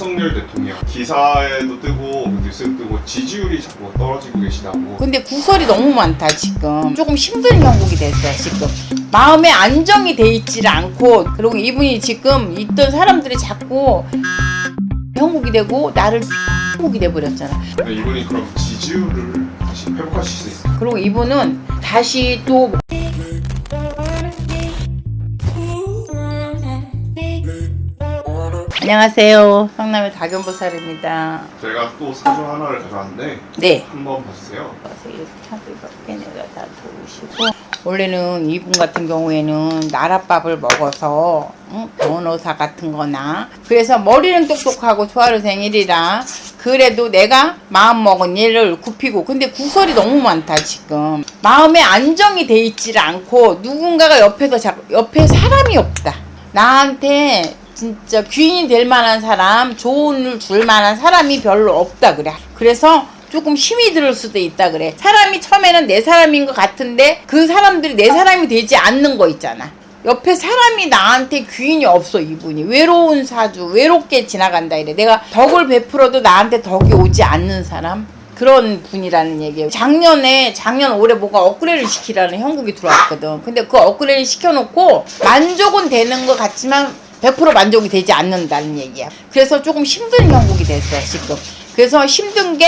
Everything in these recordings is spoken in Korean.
윤석열 대통령. 기사에도 뜨고 뉴스에 뜨고 지지율이 자꾸 떨어지고 계시다고. 근데 구설이 너무 많다 지금. 조금 힘든 형국이 됐어 지금. 마음에 안정이 돼 있지를 않고. 그리고 이분이 지금 있던 사람들이 자꾸 형국이 되고 나를 형국이 돼버렸잖아. 이분이 그럼 지지율을 다시 회복하실 수 있어요? 그리고 이분은 다시 또 안녕하세요. 성남의 다견보살입니다. 제가 또 사주 하나를 가져왔는데 네. 한번 봐주세요. 다 도우시고 원래는 이분 같은 경우에는 나랏밥을 먹어서 응? 변호사 같은 거나. 그래서 머리는 똑똑하고 조화를 생일이라 그래도 내가 마음먹은 일을 굽히고 근데 구설이 너무 많다 지금. 마음에 안정이 돼 있지를 않고 누군가가 옆에서 자꾸 옆에 사람이 없다. 나한테 진짜 귀인이 될 만한 사람 조언을 줄 만한 사람이 별로 없다 그래. 그래서 조금 힘이 들 수도 있다 그래. 사람이 처음에는 내 사람인 것 같은데 그 사람들이 내 사람이 되지 않는 거 있잖아. 옆에 사람이 나한테 귀인이 없어 이분이. 외로운 사주 외롭게 지나간다 이래. 내가 덕을 베풀어도 나한테 덕이 오지 않는 사람? 그런 분이라는 얘기예요. 작년에 작년 올해 뭐가 업그레이드 시키라는 형국이 들어왔거든. 근데 그 업그레이드 시켜놓고 만족은 되는 것 같지만 100% 만족이 되지 않는다는 얘기야 그래서 조금 힘든 형국이 됐어 지금 그래서 힘든 게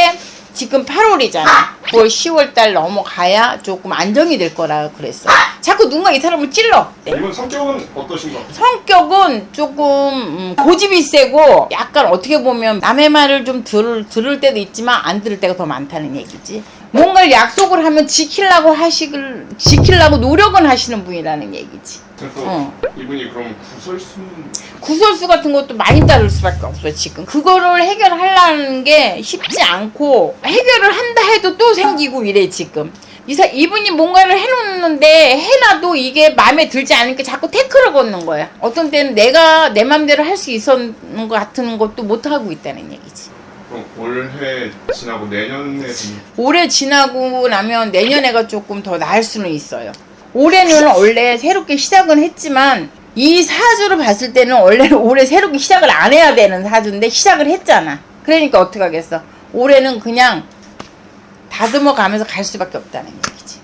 지금 8월이잖아. 9월, 10월 달 넘어가야 조금 안정이 될 거라 그랬어. 자꾸 누군가 이 사람을 찔러. 네. 이분 성격은 어떠신 것 같아요? 성격은 조금 음, 고집이 세고 약간 어떻게 보면 남의 말을 좀 들, 들을 때도 있지만 안 들을 때가 더 많다는 얘기지. 뭔가를 약속을 하면 지키려고 하시길 지키려고 노력은 하시는 분이라는 얘기지. 그래서 어. 이분이 그럼 구설수는 구설수 같은 것도 많이 따를 수밖에 없어 지금 그거를 해결하려는 게 쉽지 않고 해결을 한다 해도 또 생기고 이래 지금 이사 이분이 뭔가를 해놓는데 해놔도 이게 마음에 들지 않으니까 자꾸 태클을 걷는 거야 어떤 때는 내가 내 맘대로 할 수 있었는 것 같은 것도 못 하고 있다는 얘기지 그럼 올해 지나고 내년에 좀 올해 지나고 나면 내년에가 조금 더 나을 수는 있어요. 올해는 원래 새롭게 시작은 했지만 이 사주를 봤을 때는 원래는 올해 새롭게 시작을 안 해야 되는 사주인데 시작을 했잖아. 그러니까 어떻게 하겠어. 올해는 그냥 다듬어 가면서 갈 수밖에 없다는 얘기지.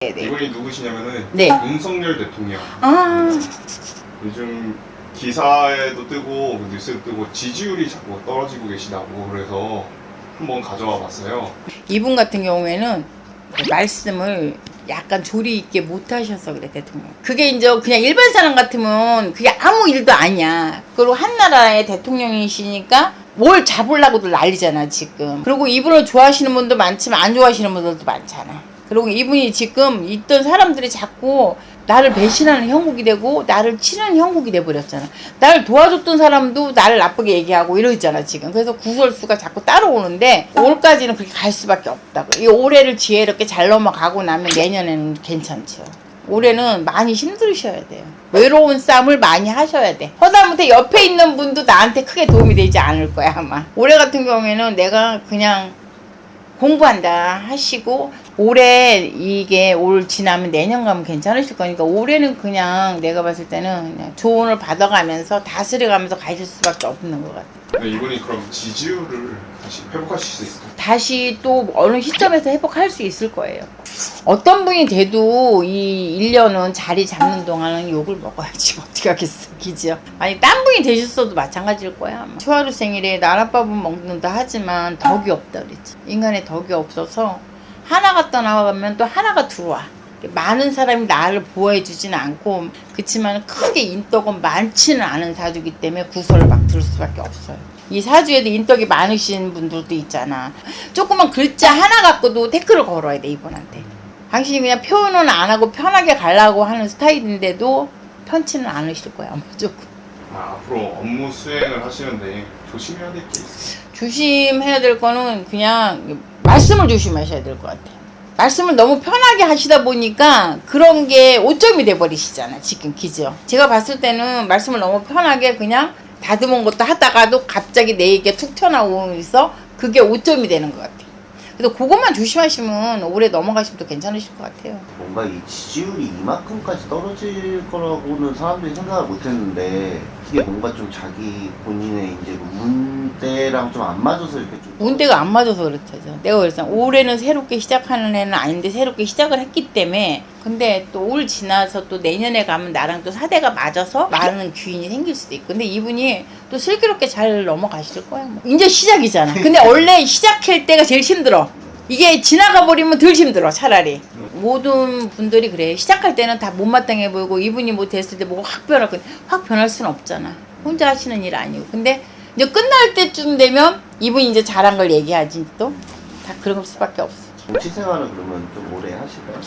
네 네. 이분이 누구시냐면은 네. 윤석열 대통령 아, 요즘 기사에도 뜨고 뉴스에도 뜨고 지지율이 자꾸 떨어지고 계시다고 그래서 한번 가져와 봤어요. 이분 같은 경우에는 말씀을 약간 조리 있게 못 하셔서 그래 대통령. 그게 이제 그냥 일반 사람 같으면 그게 아무 일도 아니야. 그리고 한 나라의 대통령이시니까 뭘 잡으려고도 난리잖아 지금. 그리고 이분을 좋아하시는 분도 많지만 안 좋아하시는 분들도 많잖아. 그리고 이분이 지금 있던 사람들이 자꾸 나를 배신하는 형국이 되고 나를 치는 형국이 돼버렸잖아. 나를 도와줬던 사람도 나를 나쁘게 얘기하고 이러잖아 지금. 그래서 구설수가 자꾸 따라오는데 올까지는 그렇게 갈 수밖에 없다고. 이 올해를 지혜롭게 잘 넘어가고 나면 내년에는 괜찮죠. 올해는 많이 힘들으셔야 돼요. 외로운 싸움을 많이 하셔야 돼. 허다못해 옆에 있는 분도 나한테 크게 도움이 되지 않을 거야 아마. 올해 같은 경우에는 내가 그냥 공부한다 하시고 올해 이게 올 지나면 내년 가면 괜찮으실 거니까 올해는 그냥 내가 봤을 때는 그냥 조언을 받아가면서 다스려가면서 가실 수밖에 없는 것 같아요. 근데 이분이 그럼 지지율을 다시 회복하실 수 있을까요? 다시 또 어느 시점에서 회복할 수 있을 거예요. 어떤 분이 돼도 이 1년은 자리 잡는 동안은 욕을 먹어야지 어떻게 하겠어 기지요 아니 딴 분이 되셨어도 마찬가지일 거야 아마. 초하루 생일에 나랏밥은 먹는다 하지만 덕이 없다 그랬지 인간의 덕이 없어서 하나가 떠나가면 또 하나가 들어와. 많은 사람이 나를 보호해 주지는 않고 그치만 크게 인덕은 많지는 않은 사주기 때문에 구설을 막 들을 수밖에 없어요. 이 사주에도 인덕이 많으신 분들도 있잖아. 조그만 글자 하나 갖고도 태클을 걸어야 돼 이분한테. 당신이 그냥 표현은 안 하고 편하게 가려고 하는 스타일인데도 편치는 않으실 거야 아마 조금. 아, 앞으로 업무 수행을 하시는데 조심해야 될 게 있어요. 조심해야 될 거는 그냥 말씀을 조심하셔야 될 것 같아요. 말씀을 너무 편하게 하시다 보니까 그런 게 오점이 돼버리시잖아 지금 기죠. 제가 봤을 때는 말씀을 너무 편하게 그냥 다듬은 것도 하다가도 갑자기 내 얘기가 툭 튀어나오면서 그게 오점이 되는 것 같아요. 그래서 그것만 조심하시면 올해 넘어가시면 또 괜찮으실 것 같아요. 뭔가 이 지지율이 이만큼까지 떨어질 거라고는 사람들이 생각을 못 했는데 이게 뭔가 좀 자기 본인의 이제 운대랑 좀 안 맞아서 이렇게 좀 운대가 안 맞아서 그렇죠. 내가 그랬어. 올해는 새롭게 시작하는 해는 아닌데 새롭게 시작을 했기 때문에 근데 또 올 지나서 또 내년에 가면 나랑 또 사대가 맞아서 많은 귀인이 생길 수도 있고 근데 이분이 또 슬기롭게 잘 넘어가실 거야. 뭐. 이제 시작이잖아. 근데 원래 시작할 때가 제일 힘들어. 이게 지나가 버리면 덜 힘들어 차라리 모든 분들이 그래 시작할 때는 다 못마땅해 보이고 이분이 뭐 됐을 때 뭐가 확 변할 거확 변할 수는 없잖아 혼자 하시는 일 아니고 근데 이제 끝날 때쯤 되면 이분이 이제 잘한 걸 얘기하지 또 다 그런 수밖에 없어 정치 생활은 그러면 좀 오래 하실까요?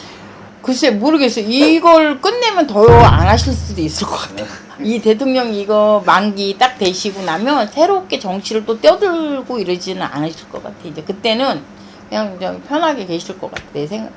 글쎄 모르겠어 이걸 끝내면 더 안 하실 수도 있을 것 같아 이 대통령 이거 만기 딱 되시고 나면 새롭게 정치를 또 떼어들고 이러지는 않으실 것 같아 이제 그때는 그냥 좀 편하게 계실 것 같아 내 생각